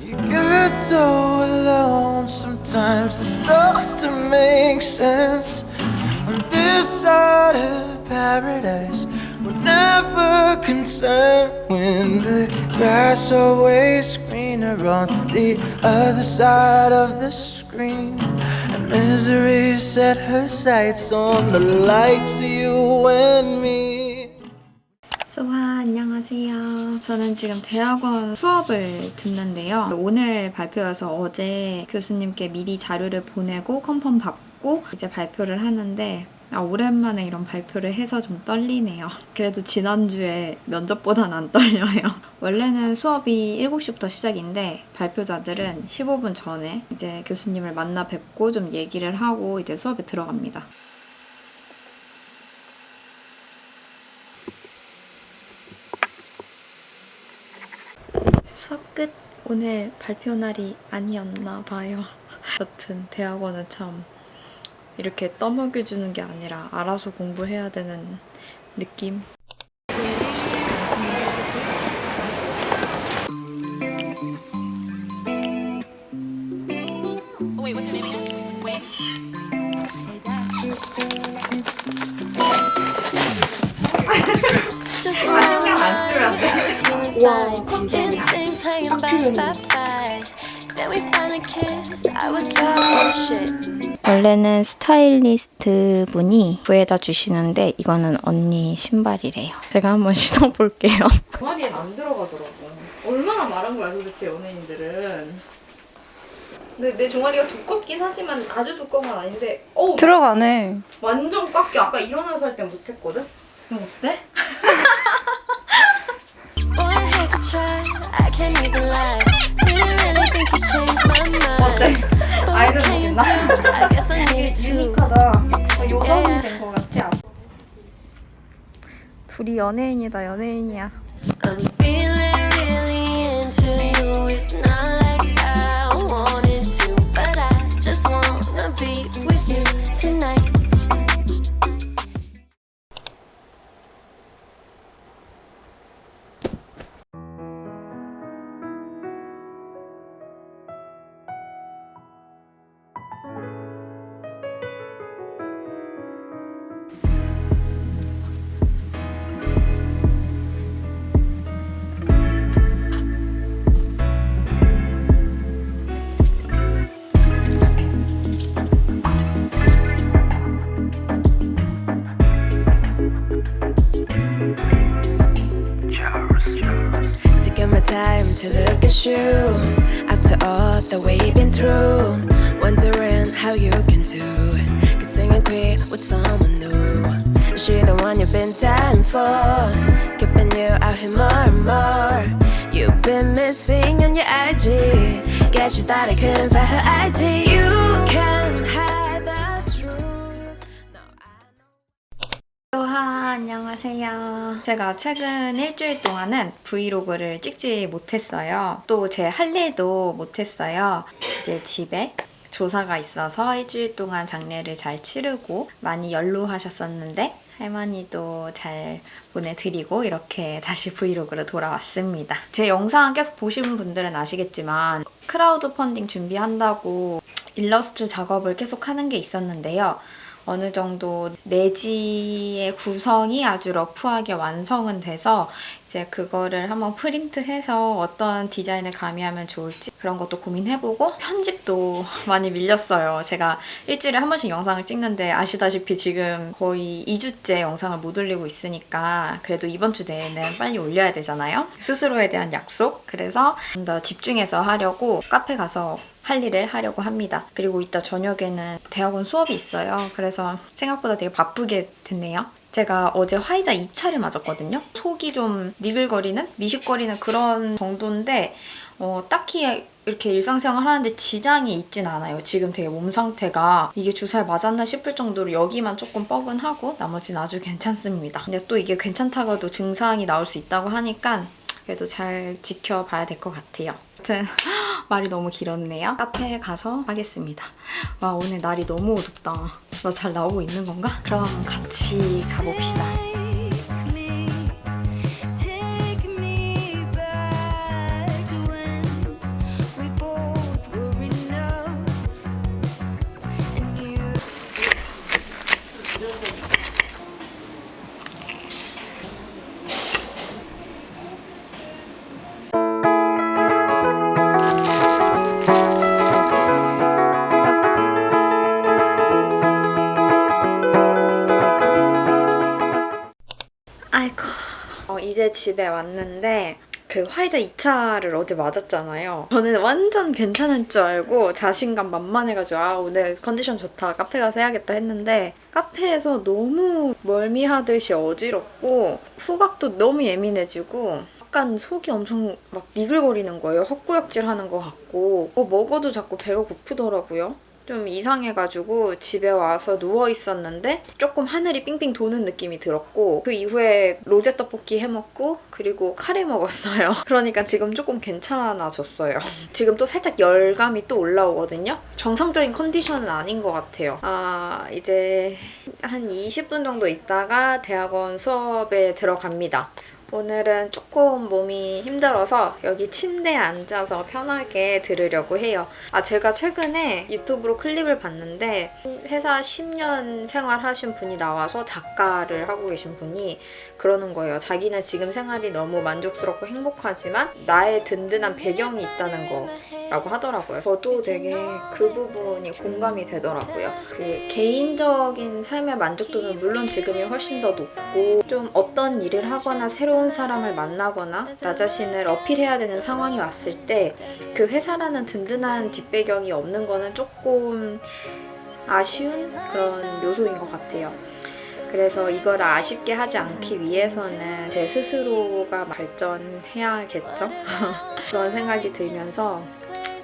You get so alone sometimes it starts to make sense. On this side of paradise, we're never concerned when the grass always greener on the other side of the screen. And misery set her sights on the likes of you and me. So 수아 안녕하세요. 저는 지금 대학원 수업을 듣는데요. 오늘 발표여서 어제 교수님께 미리 자료를 보내고 컨펌 받고 이제 발표를 하는데 아, 오랜만에 이런 발표를 해서 좀 떨리네요. 그래도 지난주에 면접보단 안 떨려요. 원래는 수업이 7시부터 시작인데 발표자들은 15분 전에 이제 교수님을 만나 뵙고 좀 얘기를 하고 이제 수업에 들어갑니다. 수업 끝. 오늘 발표 날이 아니었나 봐요. 여튼 대학원은 참 이렇게 떠먹여주는 게 아니라 알아서 공부해야 되는 느낌. Oh. 원래는 스타일리스트 분이 구해다 주시는데 이거는 언니 신발이래요. 제가 한번 신어볼게요. 종아리엔 안 들어가더라고. 얼마나 마른 거야 도대체 연예인들은. 근데 내 종아리가 두껍긴 하지만 아주 두꺼운 건 아닌데 어우 들어가네. 완전 꽉 껴. 아까 일어나서 할땐 못했거든? 그럼 어때? try. I can't even lie. Didn't really think you changed my mind. 어때? But 아이돌 what can you do? I guess I needed to. 유니크하다. 어, 여자분 된거 같아. 둘이 연예인이다 연예인이야. I'm feeling really into you. It's not like I wanted to, but I just wanna be with you tonight. Look at you After all that we've been through Wondering how you can do it. Kissing and queer with someone new. Is she the one you've been dying for? Keeping you out here more and more. You've been missing on your IG Guess you thought I couldn't find her ID You can 안녕하세요. 제가 최근 일주일 동안은 브이로그를 찍지 못했어요. 또 제 할 일도 못했어요. 이제 집에 조사가 있어서 일주일 동안 장례를 잘 치르고 많이 연로하셨었는데 할머니도 잘 보내드리고 이렇게 다시 브이로그로 돌아왔습니다. 제 영상 계속 보신 분들은 아시겠지만 크라우드 펀딩 준비한다고 일러스트 작업을 계속 하는 게 있었는데요. 어느 정도 내지의 구성이 아주 러프하게 완성은 돼서 이제 그거를 한번 프린트해서 어떤 디자인을 가미하면 좋을지 그런 것도 고민해보고 편집도 많이 밀렸어요. 제가 일주일에 한 번씩 영상을 찍는데 아시다시피 지금 거의 2주째 영상을 못 올리고 있으니까 그래도 이번 주 내에는 빨리 올려야 되잖아요. 스스로에 대한 약속 그래서 좀 더 집중해서 하려고 카페 가서 할 일을 하려고 합니다. 그리고 이따 저녁에는 대학원 수업이 있어요. 그래서 생각보다 되게 바쁘게 됐네요. 제가 어제 화이자 2차를 맞았거든요. 속이 좀 니글거리는? 미식거리는 그런 정도인데 어, 딱히 이렇게 일상생활 하는데 지장이 있진 않아요. 지금 되게 몸 상태가 이게 주사를 맞았나 싶을 정도로 여기만 조금 뻐근하고 나머지는 아주 괜찮습니다. 근데 또 이게 괜찮다가도 증상이 나올 수 있다고 하니까 그래도 잘 지켜봐야 될 것 같아요. 아무튼 말이 너무 길었네요. 카페에 가서 하겠습니다. 와 오늘 날이 너무 어둡다. 나 잘 나오고 있는 건가? 그럼 같이 가봅시다. 이제 집에 왔는데 그 화이자 2차를 어제 맞았잖아요. 저는 완전 괜찮은 줄 알고 자신감 만만해가지고 아 오늘 컨디션 좋다 카페 가서 해야겠다 했는데 카페에서 너무 멀미하듯이 어지럽고 후각도 너무 예민해지고 약간 속이 엄청 막 니글거리는 거예요. 헛구역질 하는 것 같고 뭐 먹어도 자꾸 배가 고프더라고요. 좀 이상해가지고 집에 와서 누워 있었는데 조금 하늘이 삥삥 도는 느낌이 들었고 그 이후에 로제 떡볶이 해먹고 그리고 카레 먹었어요. 그러니까 지금 조금 괜찮아졌어요. 지금 또 살짝 열감이 또 올라오거든요. 정상적인 컨디션은 아닌 것 같아요. 아 이제 한 20분 정도 있다가 대학원 수업에 들어갑니다. 오늘은 조금 몸이 힘들어서 여기 침대에 앉아서 편하게 들으려고 해요. 아, 제가 최근에 유튜브로 클립을 봤는데 회사 10년 생활하신 분이 나와서 작가를 하고 계신 분이 그러는 거예요. 자기는 지금 생활이 너무 만족스럽고 행복하지만 나의 든든한 배경이 있다는 거 라고 하더라고요. 저도 되게 그 부분이 공감이 되더라고요. 그 개인적인 삶의 만족도는 물론 지금이 훨씬 더 높고 좀 어떤 일을 하거나 새로운 사람을 만나거나 나 자신을 어필해야 되는 상황이 왔을 때 그 회사라는 든든한 뒷배경이 없는 거는 조금 아쉬운 그런 요소인 것 같아요. 그래서 이걸 아쉽게 하지 않기 위해서는 제 스스로가 발전해야겠죠? 그런 생각이 들면서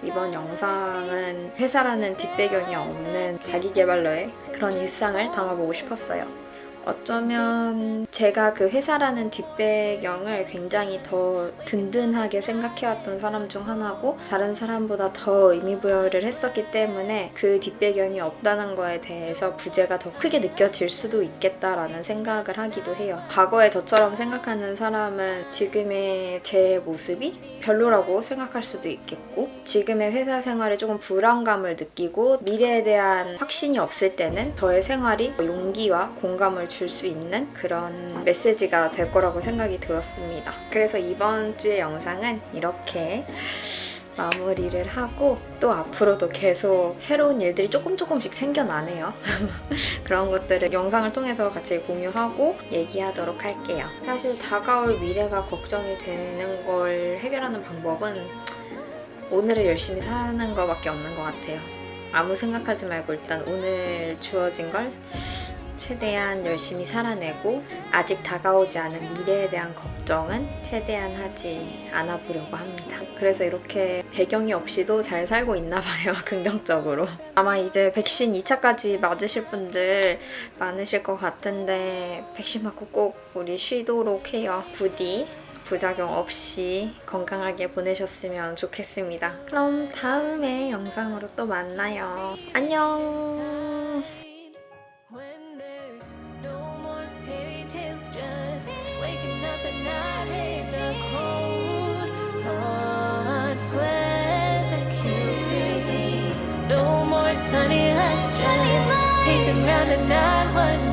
이번 영상은 회사라는 뒷배경이 없는 자기개발러의 그런 일상을 담아보고 싶었어요. 어쩌면 제가 그 회사라는 뒷배경을 굉장히 더 든든하게 생각해왔던 사람 중 하나고 다른 사람보다 더 의미부여를 했었기 때문에 그 뒷배경이 없다는 거에 대해서 부재가 더 크게 느껴질 수도 있겠다라는 생각을 하기도 해요. 과거에 저처럼 생각하는 사람은 지금의 제 모습이 별로라고 생각할 수도 있겠고 지금의 회사 생활에 조금 불안감을 느끼고 미래에 대한 확신이 없을 때는 저의 생활이 용기와 공감을 줄 수 있는 그런 메시지가 될 거라고 생각이 들었습니다. 그래서 이번 주의 영상은 이렇게 마무리를 하고 또 앞으로도 계속 새로운 일들이 조금 조금씩 생겨나네요. 그런 것들을 영상을 통해서 같이 공유하고 얘기하도록 할게요. 사실 다가올 미래가 걱정이 되는 걸 해결하는 방법은 오늘을 열심히 사는 것밖에 없는 것 같아요. 아무 생각하지 말고 일단 오늘 주어진 걸 최대한 열심히 살아내고 아직 다가오지 않은 미래에 대한 걱정은 최대한 하지 않아 보려고 합니다. 그래서 이렇게 배경이 없이도 잘 살고 있나 봐요. 긍정적으로. 아마 이제 백신 2차까지 맞으실 분들 많으실 것 같은데 백신 맞고 꼭 우리 쉬도록 해요. 부디 부작용 없이 건강하게 보내셨으면 좋겠습니다. 그럼 다음에 영상으로 또 만나요. 안녕! down to 919.